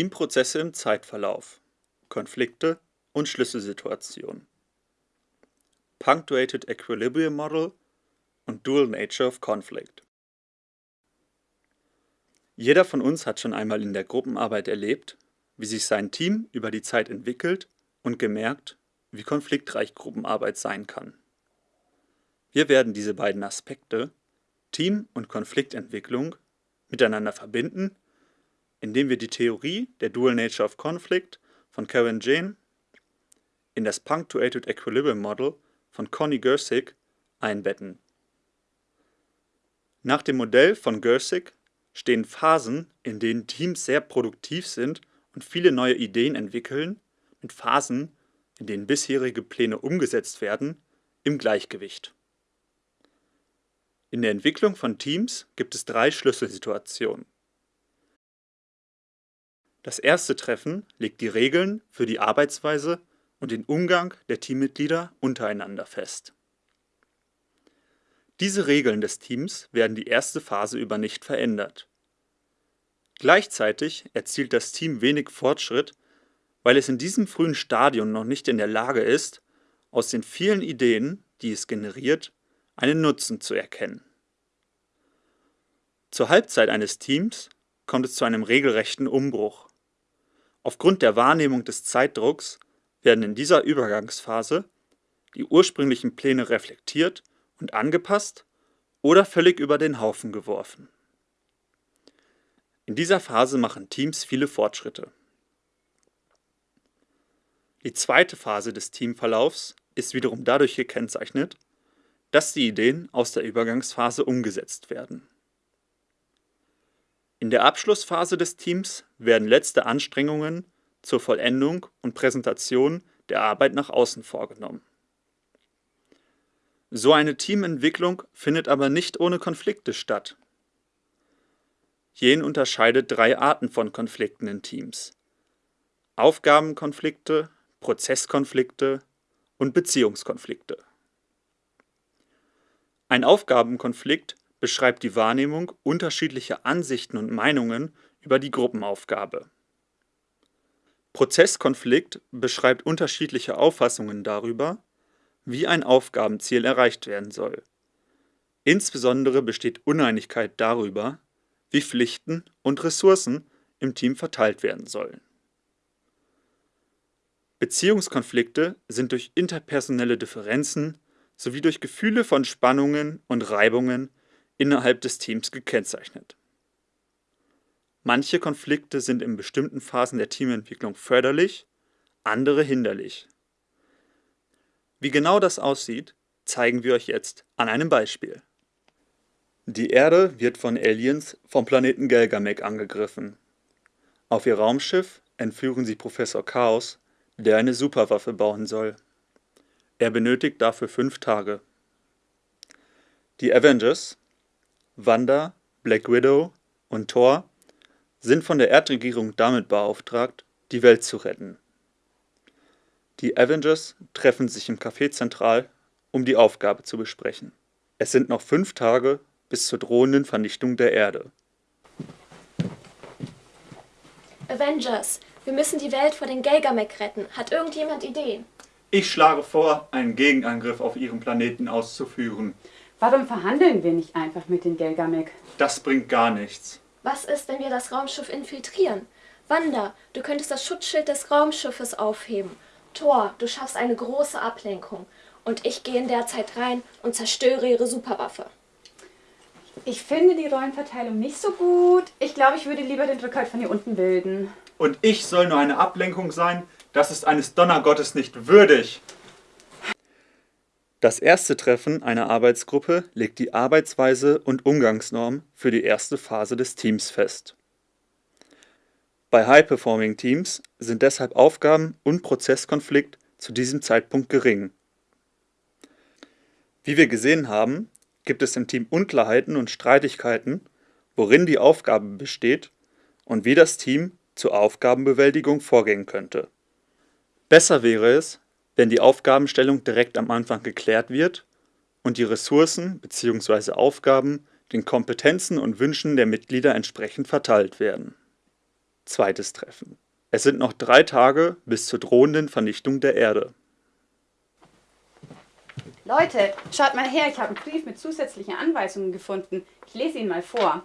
Teamprozesse im Zeitverlauf, Konflikte und Schlüsselsituationen, Punctuated Equilibrium Model und Dual Nature of Conflict. Jeder von uns hat schon einmal in der Gruppenarbeit erlebt, wie sich sein Team über die Zeit entwickelt und gemerkt, wie konfliktreich Gruppenarbeit sein kann. Wir werden diese beiden Aspekte, Team- und Konfliktentwicklung, miteinander verbinden, indem wir die Theorie der Dual Nature of Conflict von Karen Jane in das Punctuated Equilibrium Model von Connie Gersig einbetten. Nach dem Modell von Gersig stehen Phasen, in denen Teams sehr produktiv sind und viele neue Ideen entwickeln, mit Phasen, in denen bisherige Pläne umgesetzt werden, im Gleichgewicht. In der Entwicklung von Teams gibt es drei Schlüsselsituationen. Das erste Treffen legt die Regeln für die Arbeitsweise und den Umgang der Teammitglieder untereinander fest. Diese Regeln des Teams werden die erste Phase über nicht verändert. Gleichzeitig erzielt das Team wenig Fortschritt, weil es in diesem frühen Stadium noch nicht in der Lage ist, aus den vielen Ideen, die es generiert, einen Nutzen zu erkennen. Zur Halbzeit eines Teams kommt es zu einem regelrechten Umbruch. Aufgrund der Wahrnehmung des Zeitdrucks werden in dieser Übergangsphase die ursprünglichen Pläne reflektiert und angepasst oder völlig über den Haufen geworfen. In dieser Phase machen Teams viele Fortschritte. Die zweite Phase des Teamverlaufs ist wiederum dadurch gekennzeichnet, dass die Ideen aus der Übergangsphase umgesetzt werden. In der Abschlussphase des Teams werden letzte Anstrengungen zur Vollendung und Präsentation der Arbeit nach außen vorgenommen. So eine Teamentwicklung findet aber nicht ohne Konflikte statt. Jen unterscheidet drei Arten von Konflikten in Teams. Aufgabenkonflikte, Prozesskonflikte und Beziehungskonflikte. Ein Aufgabenkonflikt beschreibt die Wahrnehmung unterschiedlicher Ansichten und Meinungen über die Gruppenaufgabe. Prozesskonflikt beschreibt unterschiedliche Auffassungen darüber, wie ein Aufgabenziel erreicht werden soll. Insbesondere besteht Uneinigkeit darüber, wie Pflichten und Ressourcen im Team verteilt werden sollen. Beziehungskonflikte sind durch interpersonelle Differenzen sowie durch Gefühle von Spannungen und Reibungen innerhalb des Teams gekennzeichnet. Manche Konflikte sind in bestimmten Phasen der Teamentwicklung förderlich, andere hinderlich. Wie genau das aussieht, zeigen wir euch jetzt an einem Beispiel. Die Erde wird von Aliens vom Planeten Gelgamek angegriffen. Auf ihr Raumschiff entführen sie Professor Chaos, der eine Superwaffe bauen soll. Er benötigt dafür fünf Tage. Die Avengers, Wanda, Black Widow und Thor sind von der Erdregierung damit beauftragt, die Welt zu retten. Die Avengers treffen sich im Café Zentral, um die Aufgabe zu besprechen. Es sind noch fünf Tage bis zur drohenden Vernichtung der Erde. Avengers, wir müssen die Welt vor den Gelgamek retten. Hat irgendjemand Ideen? Ich schlage vor, einen Gegenangriff auf Ihren Planeten auszuführen. Warum verhandeln wir nicht einfach mit den Gelgamek? Das bringt gar nichts. Was ist, wenn wir das Raumschiff infiltrieren? Wanda, du könntest das Schutzschild des Raumschiffes aufheben. Thor, du schaffst eine große Ablenkung. Und ich gehe in der Zeit rein und zerstöre ihre Superwaffe. Ich finde die Rollenverteilung nicht so gut. Ich glaube, ich würde lieber den Rückhalt von hier unten bilden. Und ich soll nur eine Ablenkung sein? Das ist eines Donnergottes nicht würdig. Das erste Treffen einer Arbeitsgruppe legt die Arbeitsweise und Umgangsnorm für die erste Phase des Teams fest. Bei High-Performing Teams sind deshalb Aufgaben und Prozesskonflikt zu diesem Zeitpunkt gering. Wie wir gesehen haben, gibt es im Team Unklarheiten und Streitigkeiten, worin die Aufgabe besteht und wie das Team zur Aufgabenbewältigung vorgehen könnte. Besser wäre es, wenn die Aufgabenstellung direkt am Anfang geklärt wird und die Ressourcen bzw. Aufgaben den Kompetenzen und Wünschen der Mitglieder entsprechend verteilt werden. Zweites Treffen. Es sind noch drei Tage bis zur drohenden Vernichtung der Erde. Leute, schaut mal her, ich habe einen Brief mit zusätzlichen Anweisungen gefunden. Ich lese ihn mal vor.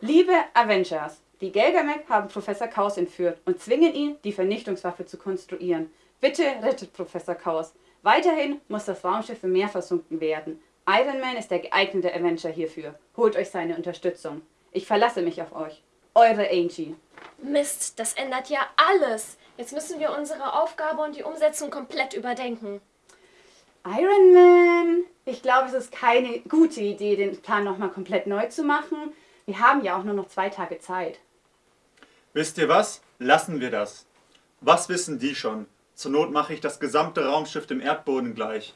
Liebe Avengers, die Gelgamek haben Professor Chaos entführt und zwingen ihn, die Vernichtungswaffe zu konstruieren. Bitte rettet Professor Chaos. Weiterhin muss das Raumschiff im Meer versunken werden. Iron Man ist der geeignete Avenger hierfür. Holt euch seine Unterstützung. Ich verlasse mich auf euch. Eure Angie. Mist, das ändert ja alles. Jetzt müssen wir unsere Aufgabe und die Umsetzung komplett überdenken. Iron Man? Ich glaube, es ist keine gute Idee, den Plan nochmal komplett neu zu machen. Wir haben ja auch nur noch zwei Tage Zeit. Wisst ihr was? Lassen wir das. Was wissen die schon? Zur Not mache ich das gesamte Raumschiff dem Erdboden gleich.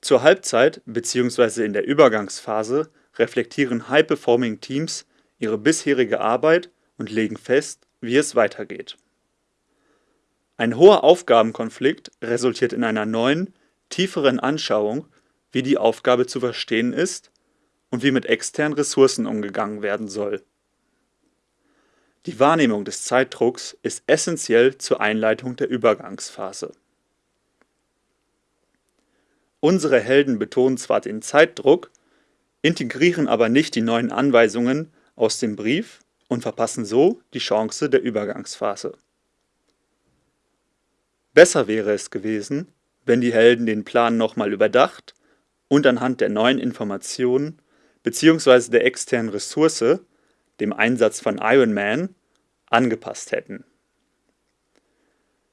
Zur Halbzeit bzw. in der Übergangsphase reflektieren High-Performing Teams ihre bisherige Arbeit und legen fest, wie es weitergeht. Ein hoher Aufgabenkonflikt resultiert in einer neuen, tieferen Anschauung, wie die Aufgabe zu verstehen ist und wie mit externen Ressourcen umgegangen werden soll. Die Wahrnehmung des Zeitdrucks ist essentiell zur Einleitung der Übergangsphase. Unsere Helden betonen zwar den Zeitdruck, integrieren aber nicht die neuen Anweisungen aus dem Brief und verpassen so die Chance der Übergangsphase. Besser wäre es gewesen, wenn die Helden den Plan nochmal überdacht und anhand der neuen Informationen bzw. der externen Ressource dem Einsatz von Iron Man, angepasst hätten.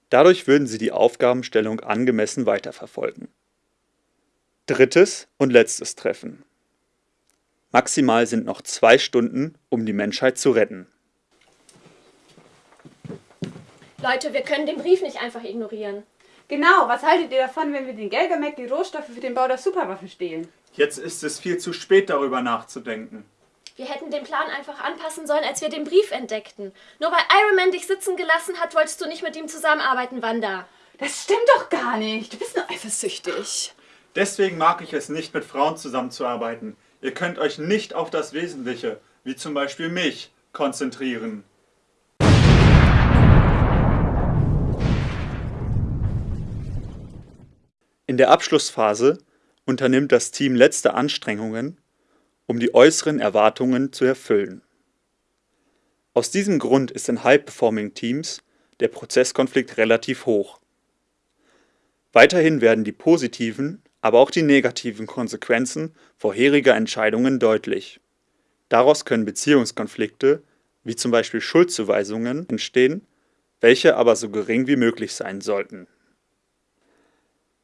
Dadurch würden sie die Aufgabenstellung angemessen weiterverfolgen. Drittes und letztes Treffen. Maximal sind noch zwei Stunden, um die Menschheit zu retten. Leute, wir können den Brief nicht einfach ignorieren. Genau, was haltet ihr davon, wenn wir den Gelgamek die Rohstoffe für den Bau der Superwaffe stehlen? Jetzt ist es viel zu spät, darüber nachzudenken. Wir hätten den Plan einfach anpassen sollen, als wir den Brief entdeckten. Nur weil Iron Man dich sitzen gelassen hat, wolltest du nicht mit ihm zusammenarbeiten, Wanda. Das stimmt doch gar nicht. Du bist nur eifersüchtig. Deswegen mag ich es nicht, mit Frauen zusammenzuarbeiten. Ihr könnt euch nicht auf das Wesentliche, wie zum Beispiel mich, konzentrieren. In der Abschlussphase unternimmt das Team letzte Anstrengungen, um die äußeren Erwartungen zu erfüllen. Aus diesem Grund ist in High-Performing-Teams der Prozesskonflikt relativ hoch. Weiterhin werden die positiven, aber auch die negativen Konsequenzen vorheriger Entscheidungen deutlich. Daraus können Beziehungskonflikte, wie zum Beispiel Schuldzuweisungen, entstehen, welche aber so gering wie möglich sein sollten.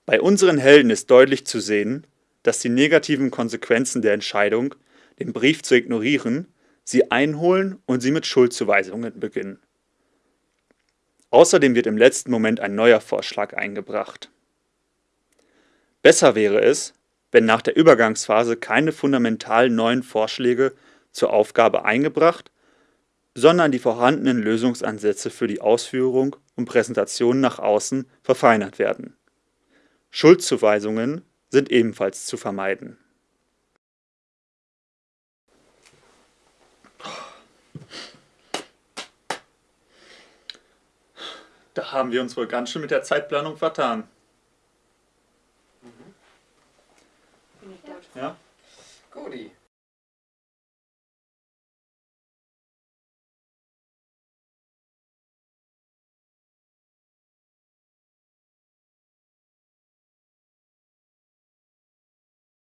Bei unseren Helden ist deutlich zu sehen, dass die negativen Konsequenzen der Entscheidung, den Brief zu ignorieren, sie einholen und sie mit Schuldzuweisungen beginnen. Außerdem wird im letzten Moment ein neuer Vorschlag eingebracht. Besser wäre es, wenn nach der Übergangsphase keine fundamental neuen Vorschläge zur Aufgabe eingebracht, sondern die vorhandenen Lösungsansätze für die Ausführung und Präsentation nach außen verfeinert werden. Schuldzuweisungen sind ebenfalls zu vermeiden. Da haben wir uns wohl ganz schön mit der Zeitplanung vertan. Mhm. Ja? Guti.